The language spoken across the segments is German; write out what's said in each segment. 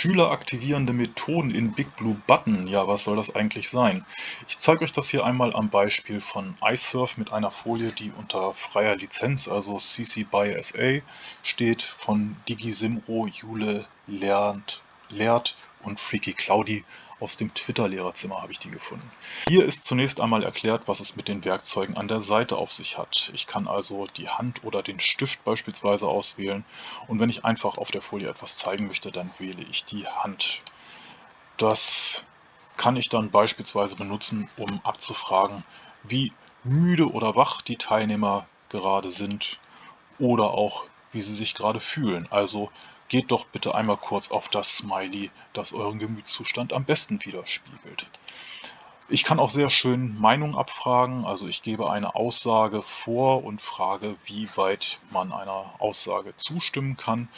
Schüleraktivierende Methoden in Big Blue Button. Ja, was soll das eigentlich sein? Ich zeige euch das hier einmal am Beispiel von iSurf mit einer Folie, die unter freier Lizenz, also CC by SA, steht von DigiSimro, Jule, Lernt, Lehrt und Freaky Cloudy aus dem Twitter-Lehrerzimmer habe ich die gefunden. Hier ist zunächst einmal erklärt, was es mit den Werkzeugen an der Seite auf sich hat. Ich kann also die Hand oder den Stift beispielsweise auswählen und wenn ich einfach auf der Folie etwas zeigen möchte, dann wähle ich die Hand. Das kann ich dann beispielsweise benutzen, um abzufragen, wie müde oder wach die Teilnehmer gerade sind oder auch wie sie sich gerade fühlen. Also Geht doch bitte einmal kurz auf das Smiley, das euren Gemütszustand am besten widerspiegelt. Ich kann auch sehr schön Meinung abfragen, also ich gebe eine Aussage vor und frage, wie weit man einer Aussage zustimmen kann.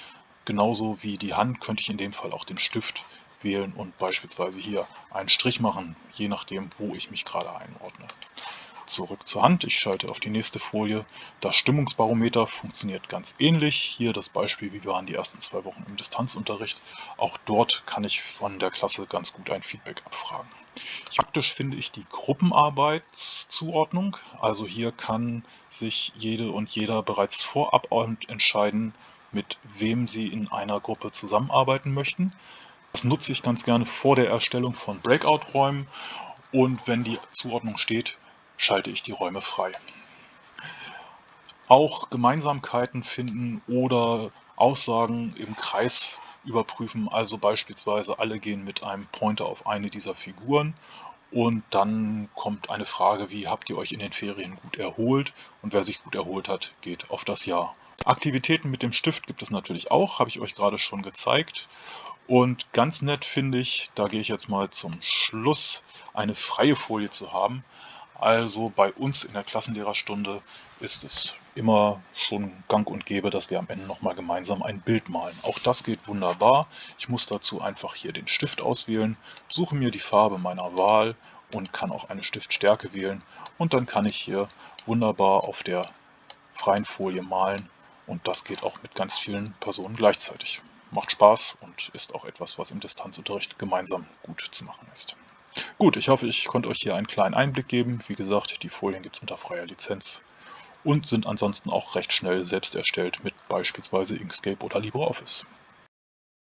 Genauso wie die Hand könnte ich in dem Fall auch den Stift wählen und beispielsweise hier einen Strich machen, je nachdem, wo ich mich gerade einordne zurück zur Hand. Ich schalte auf die nächste Folie. Das Stimmungsbarometer funktioniert ganz ähnlich. Hier das Beispiel, wie waren die ersten zwei Wochen im Distanzunterricht. Auch dort kann ich von der Klasse ganz gut ein Feedback abfragen. Praktisch finde ich die Gruppenarbeitszuordnung. Also hier kann sich jede und jeder bereits vorab entscheiden, mit wem sie in einer Gruppe zusammenarbeiten möchten. Das nutze ich ganz gerne vor der Erstellung von Breakout-Räumen und wenn die Zuordnung steht, schalte ich die Räume frei. Auch Gemeinsamkeiten finden oder Aussagen im Kreis überprüfen, also beispielsweise alle gehen mit einem Pointer auf eine dieser Figuren und dann kommt eine Frage wie, habt ihr euch in den Ferien gut erholt? Und wer sich gut erholt hat, geht auf das Ja. Aktivitäten mit dem Stift gibt es natürlich auch, habe ich euch gerade schon gezeigt. Und ganz nett finde ich, da gehe ich jetzt mal zum Schluss, eine freie Folie zu haben. Also bei uns in der Klassenlehrerstunde ist es immer schon gang und gäbe, dass wir am Ende nochmal gemeinsam ein Bild malen. Auch das geht wunderbar. Ich muss dazu einfach hier den Stift auswählen, suche mir die Farbe meiner Wahl und kann auch eine Stiftstärke wählen. Und dann kann ich hier wunderbar auf der freien Folie malen. Und das geht auch mit ganz vielen Personen gleichzeitig. Macht Spaß und ist auch etwas, was im Distanzunterricht gemeinsam gut zu machen ist. Gut, ich hoffe, ich konnte euch hier einen kleinen Einblick geben. Wie gesagt, die Folien gibt es unter freier Lizenz und sind ansonsten auch recht schnell selbst erstellt mit beispielsweise Inkscape oder LibreOffice.